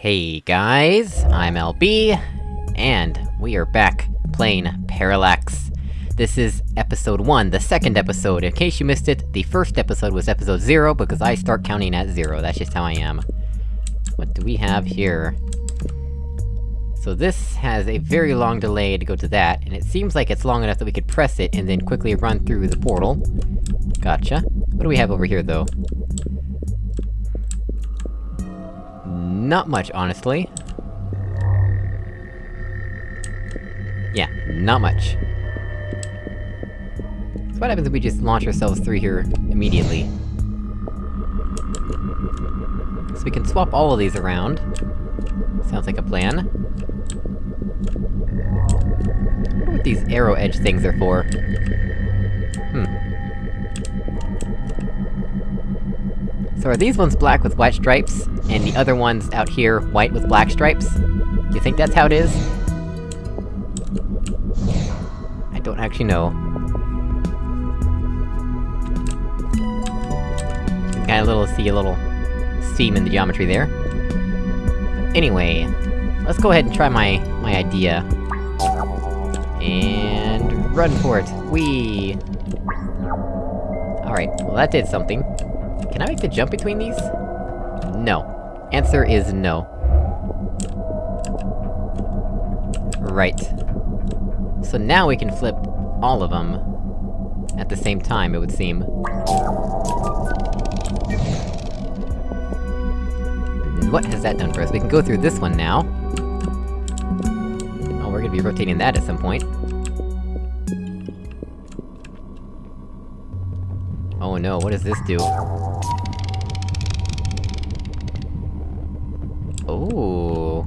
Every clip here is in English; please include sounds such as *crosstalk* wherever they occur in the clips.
Hey guys, I'm LB, and we are back playing Parallax. This is episode 1, the second episode. In case you missed it, the first episode was episode 0, because I start counting at 0, that's just how I am. What do we have here? So this has a very long delay to go to that, and it seems like it's long enough that we could press it and then quickly run through the portal. Gotcha. What do we have over here, though? Not much, honestly. Yeah, not much. So what happens if we just launch ourselves through here immediately? So we can swap all of these around. Sounds like a plan. wonder what these arrow edge things are for. Hmm. So are these ones black with white stripes, and the other ones out here white with black stripes? You think that's how it is? I don't actually know. Got a little- see a little seam in the geometry there. But anyway, let's go ahead and try my- my idea. And... run for it! Whee! Alright, well that did something. Can I make the jump between these? No. Answer is no. Right. So now we can flip all of them at the same time, it would seem. What has that done for us? We can go through this one now. Oh, we're gonna be rotating that at some point. Oh no, what does this do? Oh.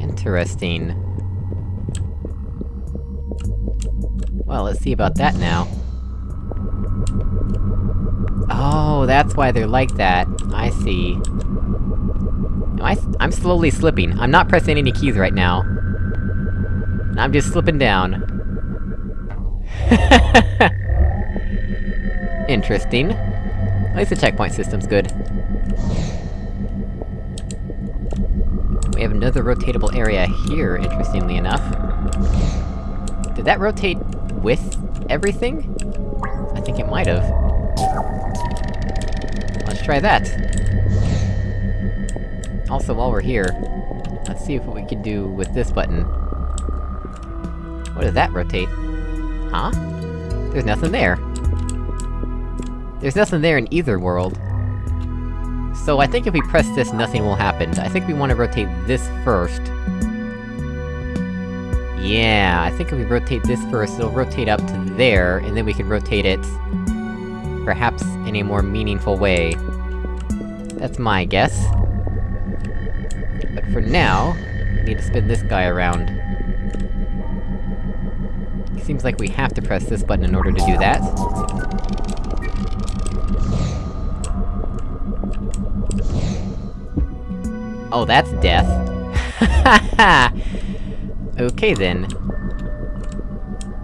Interesting. Well, let's see about that now. Oh, that's why they're like that. I see. Am I- I'm slowly slipping. I'm not pressing any keys right now. I'm just slipping down. *laughs* Interesting. At least the checkpoint system's good. We have another rotatable area here, interestingly enough. Did that rotate with everything? I think it might've. Let's try that. Also, while we're here, let's see if what we can do with this button. What does that rotate? Huh? There's nothing there. There's nothing there in either world. So I think if we press this, nothing will happen. I think we want to rotate this first. Yeah, I think if we rotate this first, it'll rotate up to there, and then we can rotate it... perhaps in a more meaningful way. That's my guess. But for now, we need to spin this guy around. Seems like we have to press this button in order to do that. Oh, that's death. *laughs* okay then.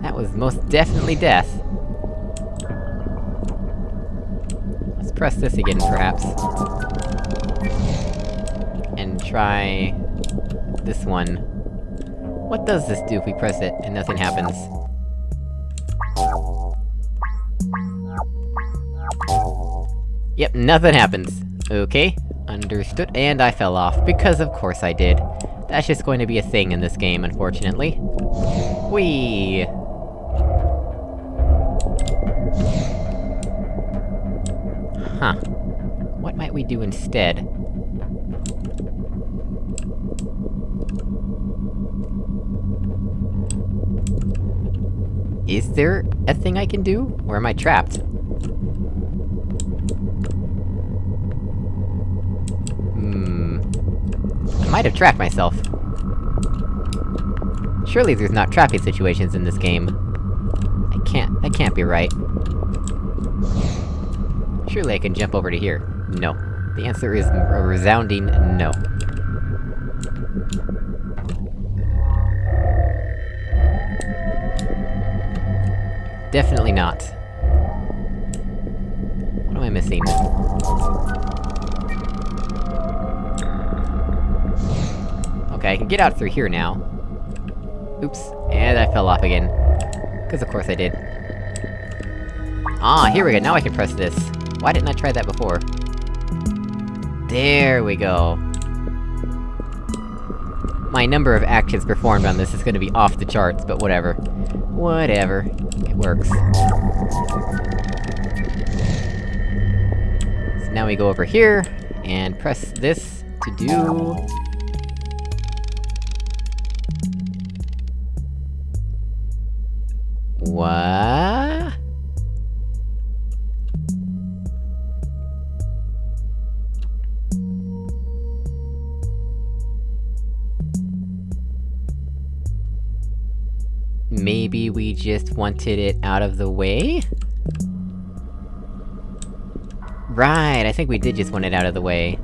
That was most definitely death. Let's press this again, perhaps. And try... this one. What does this do if we press it, and nothing happens? Yep, nothing happens. Okay, understood, and I fell off, because of course I did. That's just going to be a thing in this game, unfortunately. Whee! Huh. What might we do instead? Is there a thing I can do? Or am I trapped? Hmm... I might have trapped myself. Surely there's not trapping situations in this game. I can't- that can't be right. Surely I can jump over to here. No. The answer is a resounding no. Definitely not. What am I missing? Okay, I can get out through here now. Oops, and I fell off again. Cause of course I did. Ah, here we go, now I can press this. Why didn't I try that before? There we go. My number of actions performed on this is gonna be off the charts, but whatever. Whatever. It works. So now we go over here, and press this to do... Maybe we just wanted it out of the way? Right, I think we did just want it out of the way.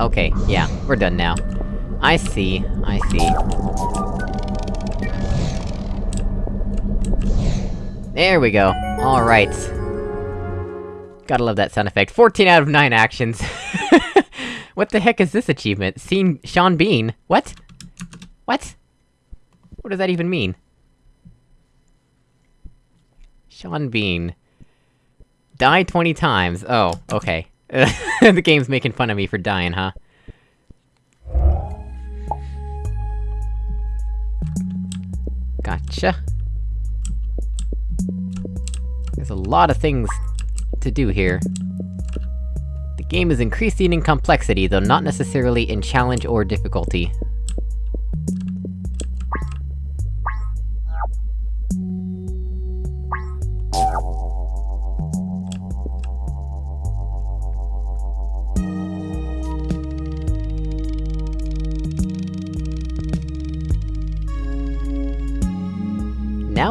Okay, yeah, we're done now. I see, I see. There we go. Alright. Gotta love that sound effect. 14 out of 9 actions. *laughs* what the heck is this achievement? Seen Sean Bean? What? What? What does that even mean? Sean Bean. Die 20 times. Oh, okay. *laughs* the game's making fun of me for dying, huh? Gotcha. There's a lot of things to do here. The game is increasing in complexity, though not necessarily in challenge or difficulty.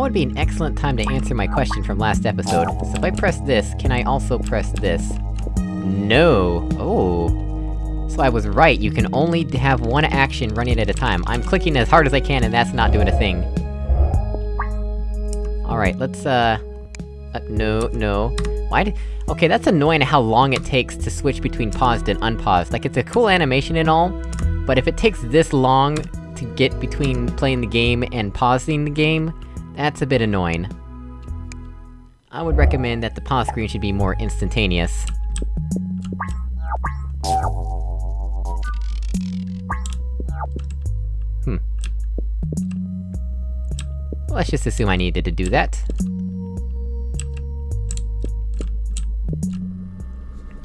Would be an excellent time to answer my question from last episode. So if I press this, can I also press this? No! Oh. So I was right, you can only have one action running at a time. I'm clicking as hard as I can and that's not doing a thing. Alright, let's, uh... uh no, no. Why did- Okay, that's annoying how long it takes to switch between paused and unpaused. Like, it's a cool animation and all, but if it takes this long to get between playing the game and pausing the game, that's a bit annoying. I would recommend that the pause screen should be more instantaneous. Hmm. Let's just assume I needed to do that.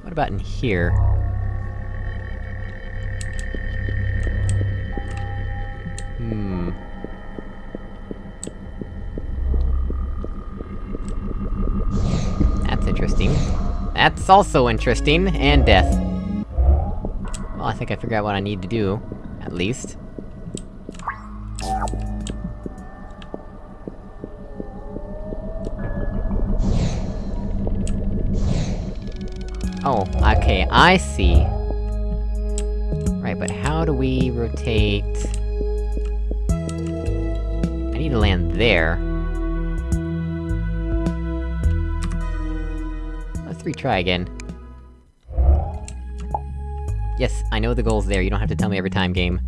What about in here? Hmm... That's interesting. That's also interesting, and death. Well, I think I figured out what I need to do, at least. Oh, okay, I see. Right, but how do we rotate... I need to land there. Retry again. Yes, I know the goal's there, you don't have to tell me every time, game.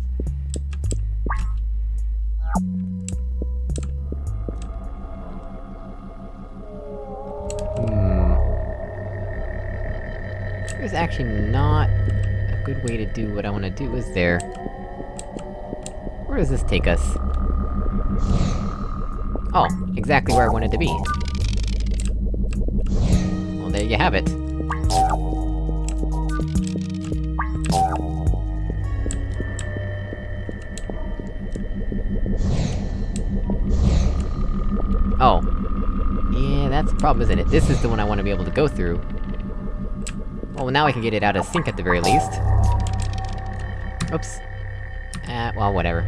Hmm... There's actually not a good way to do what I wanna do, is there? Where does this take us? Oh, exactly where I wanted to be. You have it. Oh. Yeah, that's the problem, isn't it? This is the one I want to be able to go through. Well, now I can get it out of sync at the very least. Oops. Uh, well, whatever.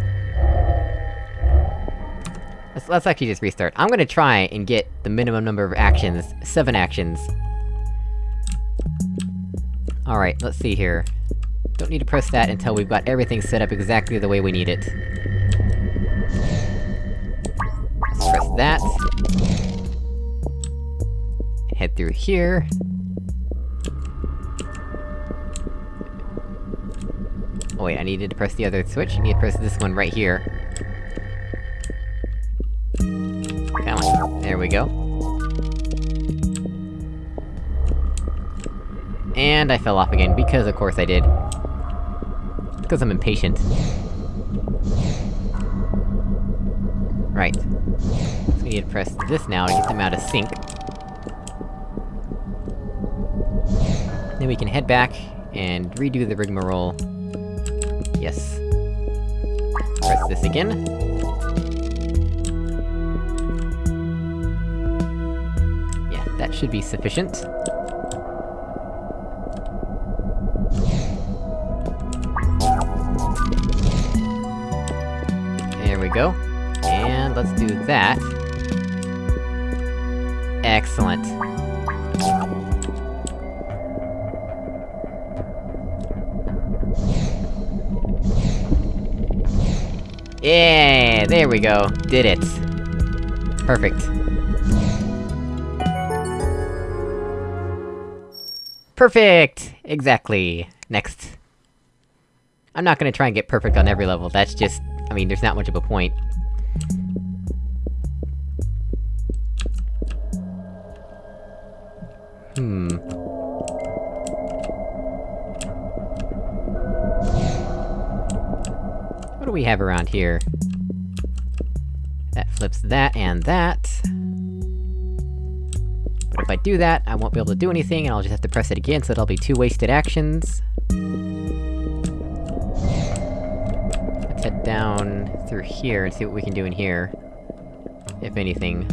Let's, let's actually just restart. I'm gonna try and get the minimum number of actions. Seven actions. Alright, let's see here. Don't need to press that until we've got everything set up exactly the way we need it. Let's press that. Head through here. Oh wait, I needed to press the other switch, I need to press this one right here. There we go. And I fell off again, because of course I did. Because I'm impatient. Right. So we need to press this now to get them out of sync. Then we can head back, and redo the rigmarole. Yes. Press this again. Yeah, that should be sufficient. Go. And let's do that. Excellent. Yeah, there we go. Did it. Perfect. Perfect! Exactly. Next. I'm not gonna try and get perfect on every level, that's just... I mean, there's not much of a point. Hmm... What do we have around here? That flips that and that. But if I do that, I won't be able to do anything, and I'll just have to press it again, so that'll be two wasted actions. Down through here and see what we can do in here. If anything.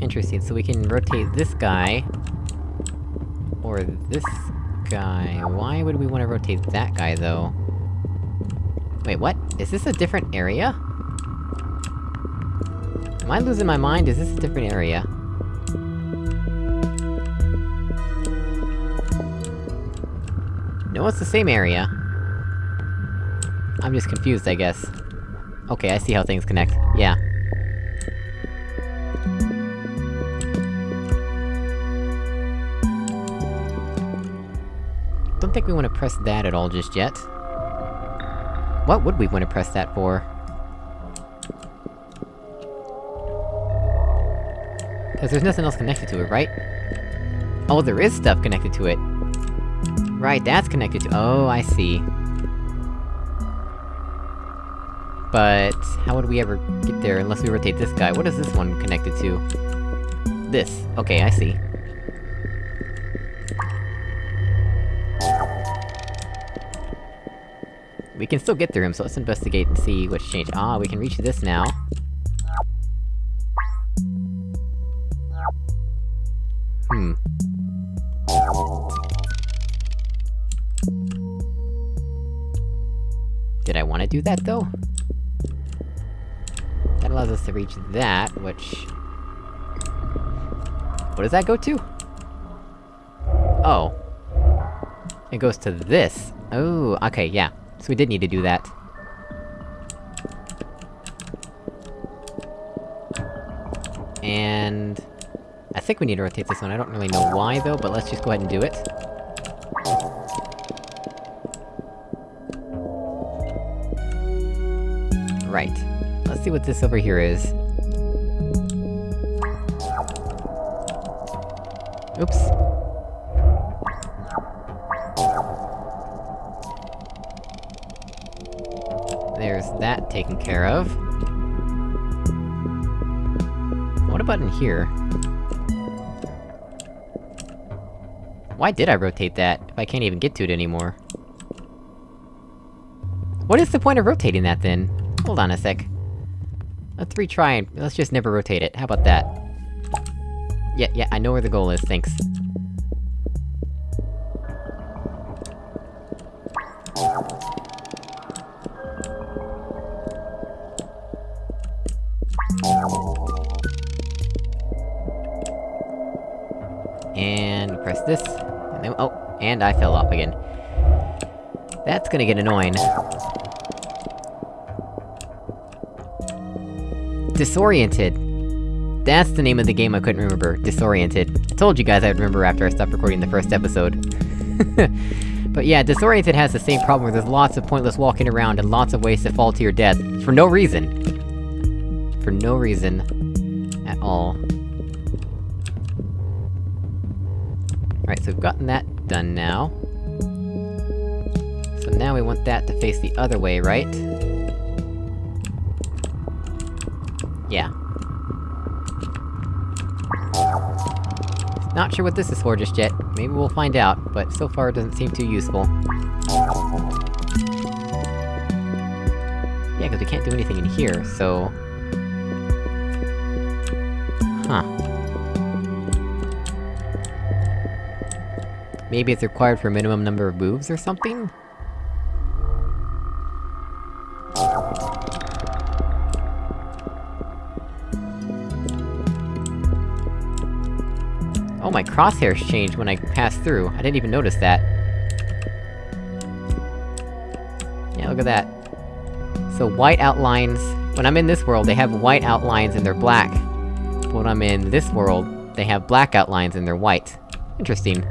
Interesting, so we can rotate this guy... Or this guy... Why would we want to rotate that guy, though? Wait, what? Is this a different area? Am I losing my mind? Is this a different area? It's the same area. I'm just confused, I guess. Okay, I see how things connect. Yeah. Don't think we want to press that at all just yet. What would we want to press that for? Cause there's nothing else connected to it, right? Oh, there is stuff connected to it! Right, that's connected to- oh, I see. But... how would we ever get there unless we rotate this guy? What is this one connected to? This. Okay, I see. We can still get through him, so let's investigate and see what's changed. Ah, we can reach this now. Do that, though? That allows us to reach that, which... What does that go to? Oh. It goes to this. Oh, okay, yeah. So we did need to do that. And... I think we need to rotate this one, I don't really know why though, but let's just go ahead and do it. See what this over here is. Oops. There's that taken care of. What about in here? Why did I rotate that, if I can't even get to it anymore? What is the point of rotating that, then? Hold on a sec. Let's retry and- let's just never rotate it, how about that? Yeah, yeah, I know where the goal is, thanks. And press this, and then- oh, and I fell off again. That's gonna get annoying. Disoriented. That's the name of the game I couldn't remember, Disoriented. I told you guys I'd remember after I stopped recording the first episode. *laughs* but yeah, Disoriented has the same problem where there's lots of pointless walking around and lots of ways to fall to your death, for no reason. For no reason. At all. Alright, so we've gotten that done now. So now we want that to face the other way, right? Not sure what this is for just yet. Maybe we'll find out, but so far it doesn't seem too useful. Yeah, because we can't do anything in here, so... Huh. Maybe it's required for a minimum number of moves or something? My crosshairs changed when I passed through. I didn't even notice that. Yeah, look at that. So white outlines... When I'm in this world, they have white outlines and they're black. When I'm in this world, they have black outlines and they're white. Interesting.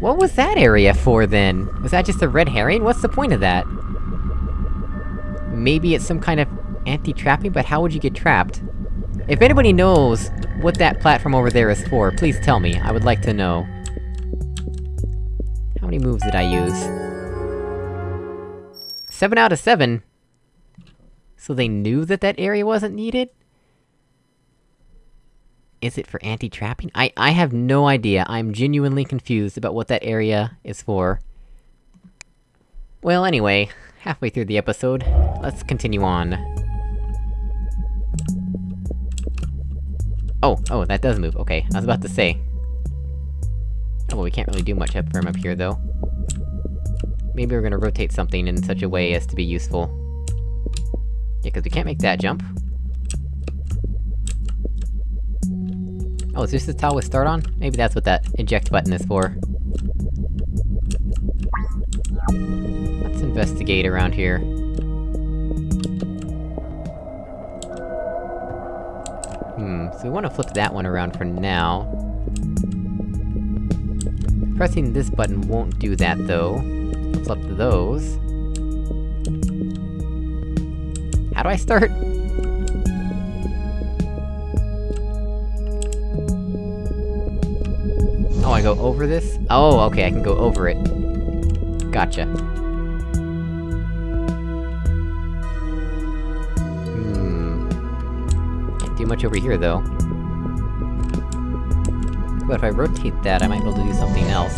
What was that area for, then? Was that just a red herring? What's the point of that? Maybe it's some kind of anti-trapping, but how would you get trapped? If anybody knows what that platform over there is for, please tell me, I would like to know. How many moves did I use? Seven out of seven? So they knew that that area wasn't needed? Is it for anti-trapping? I- I have no idea, I'm genuinely confused about what that area is for. Well, anyway, halfway through the episode, let's continue on. Oh, oh, that does move, okay, I was about to say. Oh, well, we can't really do much up from up here, though. Maybe we're gonna rotate something in such a way as to be useful. Yeah, cause we can't make that jump. Oh, is this the tile we start on? Maybe that's what that eject button is for. Investigate around here. Hmm, so we wanna flip that one around for now. Pressing this button won't do that, though. Flip those. How do I start? Oh, I go over this? Oh, okay, I can go over it. Gotcha. Do much over here, though. But if I rotate that, I might be able to do something else.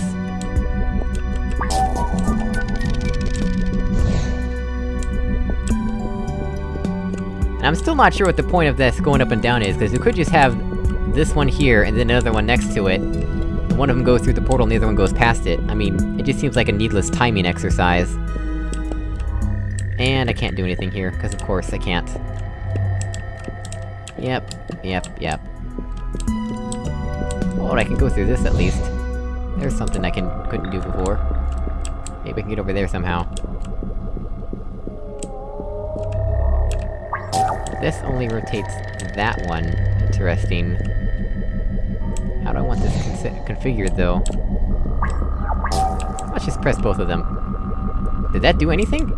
And I'm still not sure what the point of this going up and down is, because you could just have this one here, and then another one next to it, one of them goes through the portal and the other one goes past it. I mean, it just seems like a needless timing exercise. And I can't do anything here, because of course I can't. Yep, yep, yep. Oh, I can go through this at least. There's something I can- couldn't do before. Maybe I can get over there somehow. This only rotates that one. Interesting. How do I want this configured, though? Let's just press both of them. Did that do anything?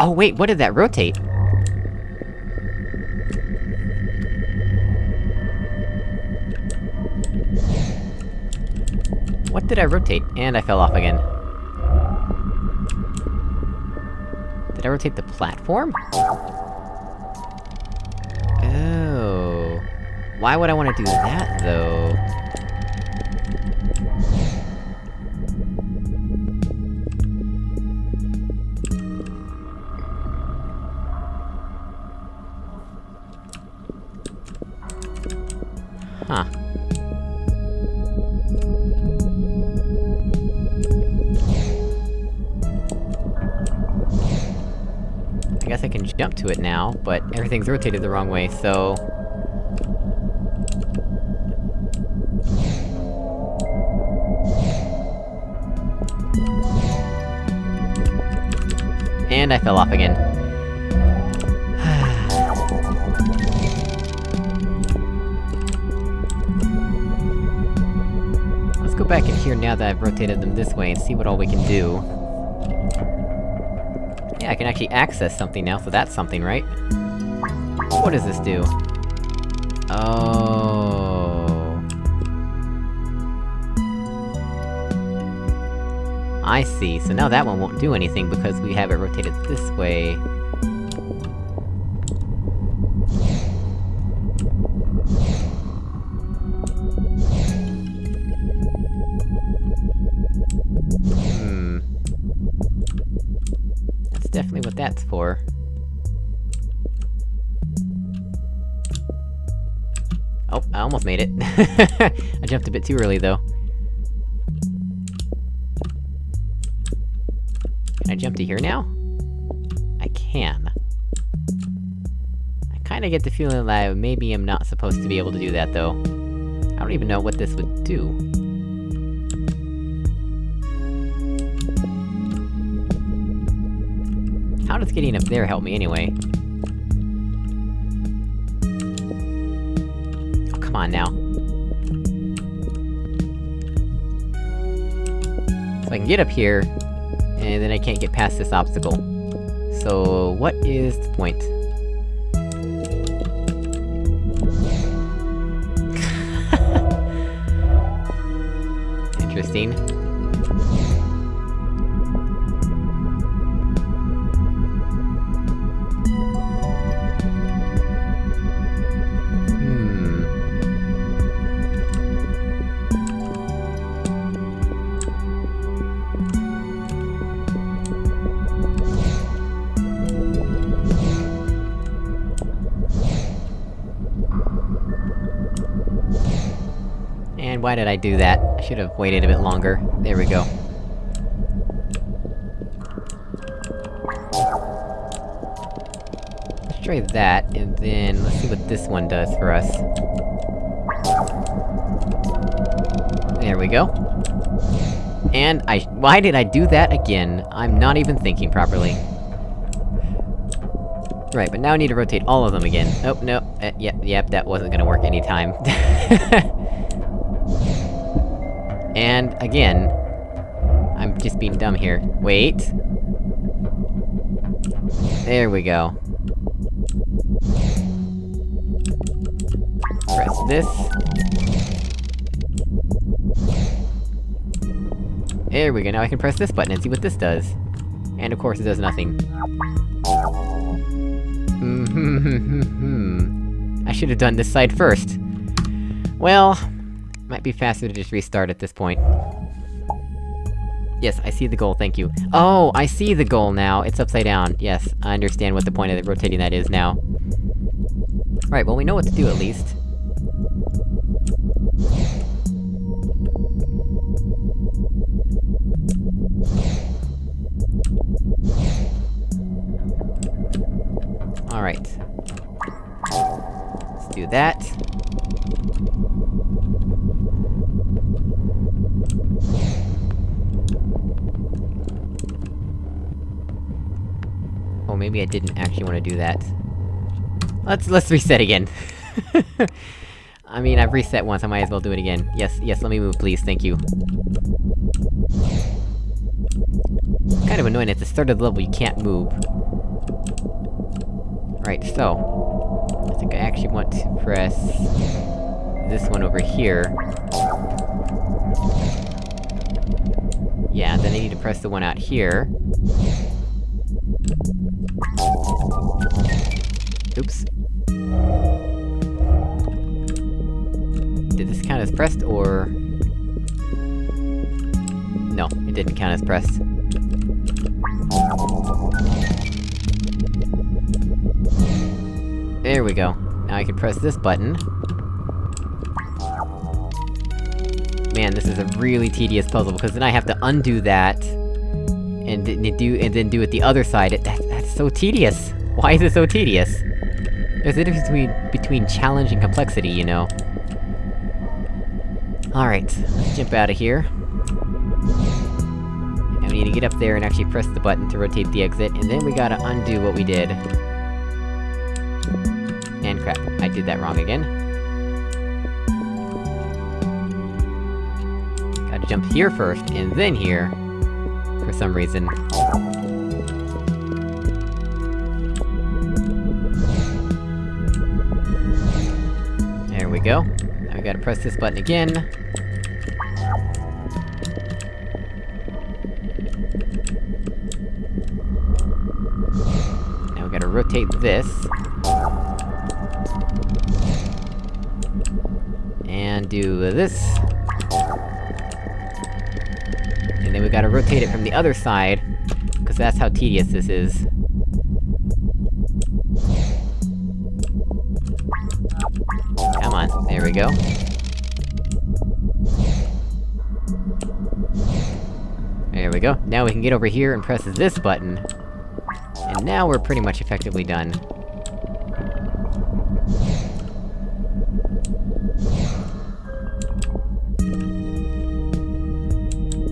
Oh wait, what did that rotate? What did I rotate? And I fell off again. Did I rotate the platform? Oh... Why would I want to do that, though? now, but everything's rotated the wrong way, so... And I fell off again. *sighs* Let's go back in here now that I've rotated them this way and see what all we can do. I can actually access something now, so that's something, right? What does this do? Oh... I see, so now that one won't do anything because we have it rotated this way. Made it. *laughs* I jumped a bit too early, though. Can I jump to here now? I can. I kinda get the feeling that I maybe I'm not supposed to be able to do that, though. I don't even know what this would do. How does getting up there help me, anyway? Come on now. So I can get up here, and then I can't get past this obstacle. So, what is the point? *laughs* Interesting. Why did I do that? I should've waited a bit longer. There we go. Let's try that, and then let's see what this one does for us. There we go. And I- why did I do that again? I'm not even thinking properly. Right, but now I need to rotate all of them again. Oh, no, uh, yep, yep, that wasn't gonna work anytime. *laughs* And, again... I'm just being dumb here. Wait... There we go. Press this. There we go, now I can press this button and see what this does. And of course it does nothing. Hmm. *laughs* I should've done this side first. Well... Might be faster to just restart at this point. Yes, I see the goal, thank you. Oh, I see the goal now! It's upside down. Yes, I understand what the point of rotating that is now. Alright, well we know what to do at least. Alright. Let's do that. Didn't actually want to do that. Let's- let's reset again. *laughs* I mean, I've reset once, I might as well do it again. Yes, yes, let me move, please, thank you. Kind of annoying, at the start of the level you can't move. Right, so... I think I actually want to press... this one over here. Yeah, then I need to press the one out here. Oops. Did this count as pressed, or...? No, it didn't count as pressed. There we go. Now I can press this button. Man, this is a really tedious puzzle, because then I have to undo that... And, do- and then do it the other side, it- that, that's so tedious! Why is it so tedious? There's a difference between- between challenge and complexity, you know. Alright, let's jump out of here. And we need to get up there and actually press the button to rotate the exit, and then we gotta undo what we did. And crap, I did that wrong again. Gotta jump here first, and then here, for some reason. Go. Now we gotta press this button again. Now we gotta rotate this. And do this. And then we gotta rotate it from the other side, because that's how tedious this is. We can get over here and press this button. And now we're pretty much effectively done.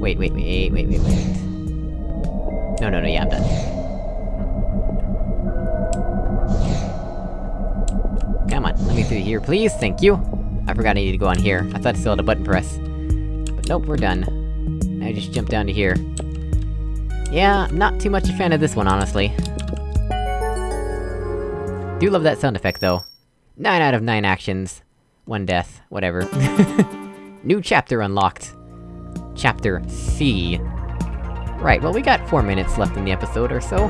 Wait, wait, wait, wait, wait, wait. No, no, no, yeah, I'm done. Come on, let me through here, please, thank you! I forgot I needed to go on here, I thought I still had a button press. But nope, we're done. I just jump down to here. Yeah, not too much a fan of this one, honestly. Do love that sound effect, though. 9 out of 9 actions. One death, whatever. *laughs* New chapter unlocked. Chapter C. Right, well we got four minutes left in the episode or so.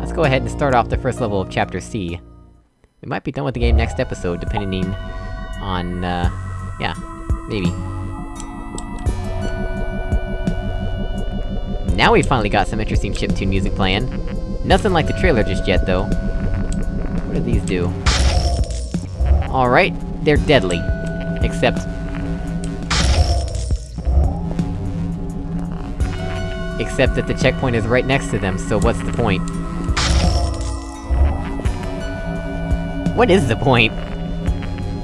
Let's go ahead and start off the first level of Chapter C. We might be done with the game next episode, depending on, uh... yeah, maybe. Now we finally got some interesting chiptune music playing. Nothing like the trailer just yet, though. What do these do? Alright, they're deadly. Except... Except that the checkpoint is right next to them, so what's the point? What is the point?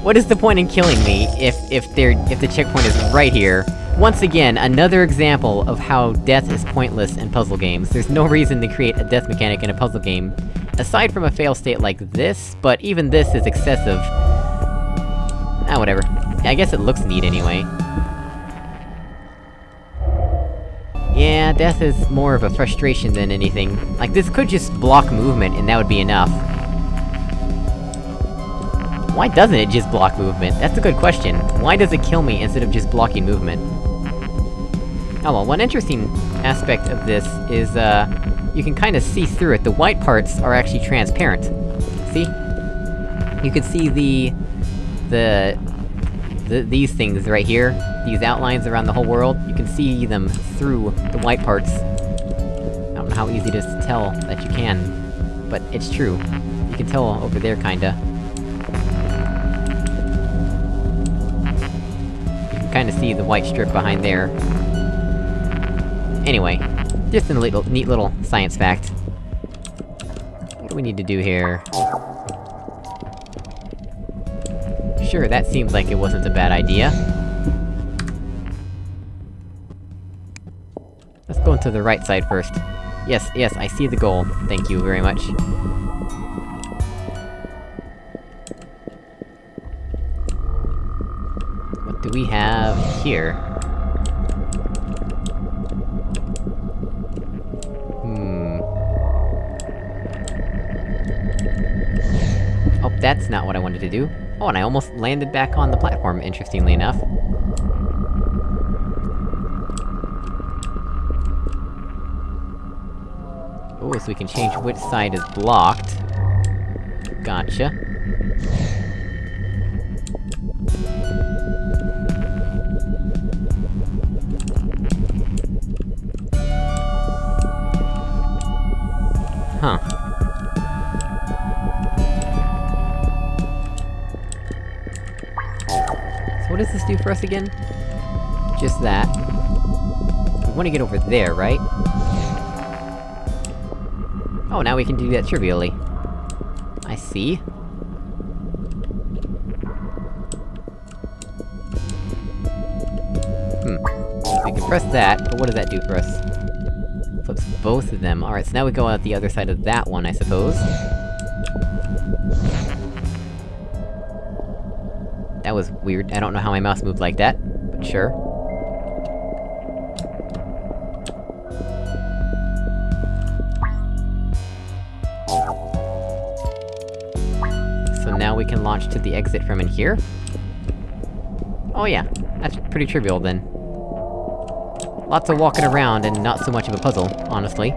What is the point in killing me, if- if they're- if the checkpoint is right here? Once again, another example of how death is pointless in puzzle games. There's no reason to create a death mechanic in a puzzle game, aside from a fail state like this, but even this is excessive. Ah, whatever. I guess it looks neat anyway. Yeah, death is more of a frustration than anything. Like, this could just block movement, and that would be enough. Why doesn't it just block movement? That's a good question. Why does it kill me instead of just blocking movement? Oh well, one interesting aspect of this is, uh... You can kinda see through it. The white parts are actually transparent. See? You can see the... The... the these things right here. These outlines around the whole world. You can see them through the white parts. I don't know how easy it is to tell that you can. But it's true. You can tell over there, kinda. You can kinda see the white strip behind there. Anyway, just a little- neat little science fact. What do we need to do here? Sure, that seems like it wasn't a bad idea. Let's go into the right side first. Yes, yes, I see the goal. Thank you very much. What do we have here? That's not what I wanted to do. Oh, and I almost landed back on the platform, interestingly enough. Oh, so we can change which side is blocked. Gotcha. Us again? Just that. We wanna get over there, right? Oh, now we can do that trivially. I see. Hmm. We can press that, but what does that do for us? Flips both of them. Alright, so now we go out the other side of that one, I suppose. That was weird. I don't know how my mouse moved like that, but sure. So now we can launch to the exit from in here? Oh yeah, that's pretty trivial then. Lots of walking around and not so much of a puzzle, honestly.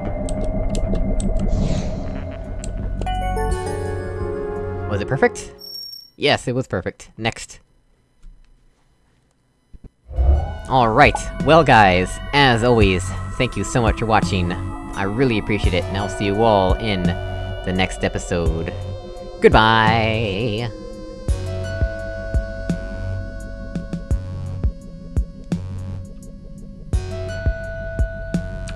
Was it perfect? Yes, it was perfect. Next. Alright, well guys, as always, thank you so much for watching. I really appreciate it, and I'll see you all in the next episode. Goodbye!